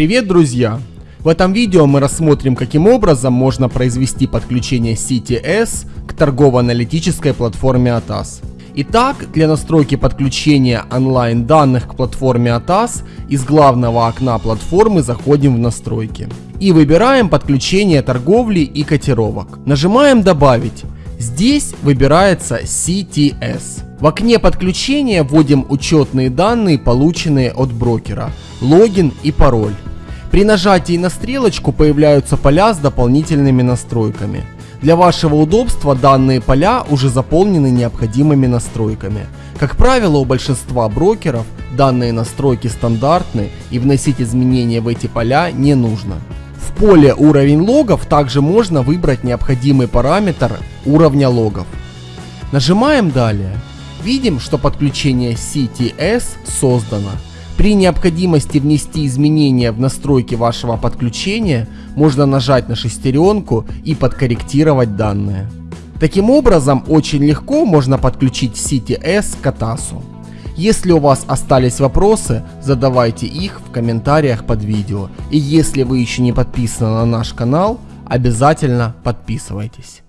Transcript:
Привет, друзья! В этом видео мы рассмотрим, каким образом можно произвести подключение CTS к торгово-аналитической платформе ATAS. Итак, для настройки подключения онлайн данных к платформе ATAS из главного окна платформы заходим в настройки. И выбираем подключение торговли и котировок. Нажимаем добавить. Здесь выбирается CTS. В окне подключения вводим учетные данные, полученные от брокера, логин и пароль. При нажатии на стрелочку появляются поля с дополнительными настройками. Для вашего удобства данные поля уже заполнены необходимыми настройками. Как правило, у большинства брокеров данные настройки стандартны и вносить изменения в эти поля не нужно. Поле уровень логов также можно выбрать необходимый параметр уровня логов. Нажимаем далее. Видим, что подключение CTS создано. При необходимости внести изменения в настройки вашего подключения, можно нажать на шестеренку и подкорректировать данные. Таким образом, очень легко можно подключить CTS к ATAS. Если у вас остались вопросы, задавайте их в комментариях под видео. И если вы еще не подписаны на наш канал, обязательно подписывайтесь.